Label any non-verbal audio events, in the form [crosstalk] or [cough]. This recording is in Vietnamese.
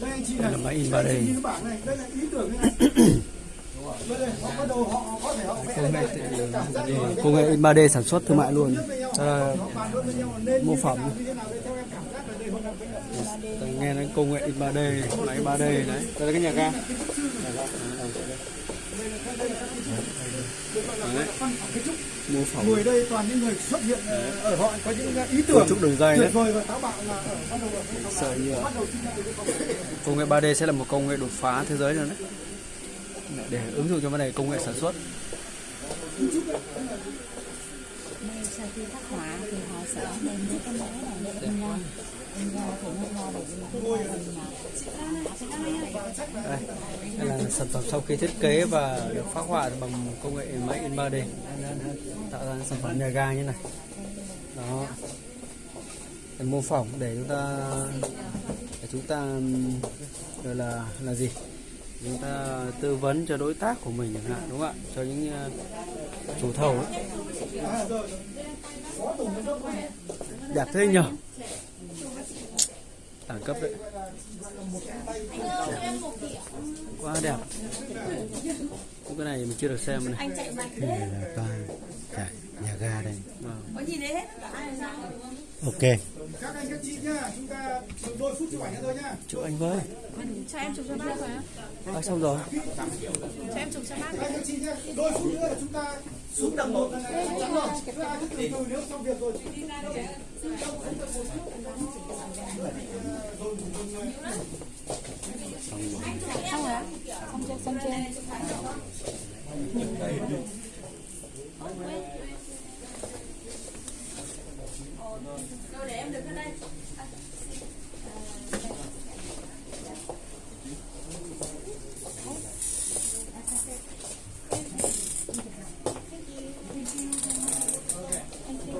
đây anh chị Đây này là máy in đây 3D. anh chị nhìn cái bảng này đây là ý tưởng này. [coughs] Đây đây họ bắt đầu họ có thể họ vẽ công nghệ in 3D sản xuất thương mại luôn. Mô đây đây tôi nghe đến công nghệ in 3D máy 3D đấy đây là cái nhà ga. Mô phỏng người đây toàn những người xuất hiện ờ, ở họ có những ý cấu tưởng trúc đường dây tuyệt vời và táo bạo là ở bắt đầu ở bắt đầu công nghệ. công nghệ 3D sẽ là một công nghệ đột phá thế giới rồi đấy. Để ứng dụng cho vấn đề công nghệ sản xuất. Sau khi khắc họa thì họ sẽ đem đến cái mẫu này để in ra in ra thì nó ra được những cái mô hình là sản phẩm sau khi thiết kế và được phát họa bằng công nghệ máy in 3D tạo ra sản phẩm nhà ga như này. Đó. Để mô phỏng để chúng ta, để chúng ta, gọi là là gì? Chúng ta tư vấn cho đối tác của mình chẳng hạn, đúng không ạ? Cho những ờ, chủ thầu ấy. đẹp thế nhờ đẳng cấp đấy. Đẹp quá đẹp. Cái này mình chưa được xem này. Đây là toa chạy nhà ga đây. Vâng. Ok. các anh các chị nhá chúng ta chừng đôi phút chụp ảnh thôi nhá. Chụp anh với. Cho em chụp cho bác rồi á. À, xong rồi. Cho em chụp cho bác. Các anh các chị nhá đôi phút nữa là chúng ta xuống tầng một. Chúng ta cứ từ từ nếu xong việc rồi xanh trên để em được ở đây